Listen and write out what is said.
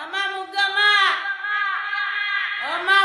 Ama muga ma. Oma.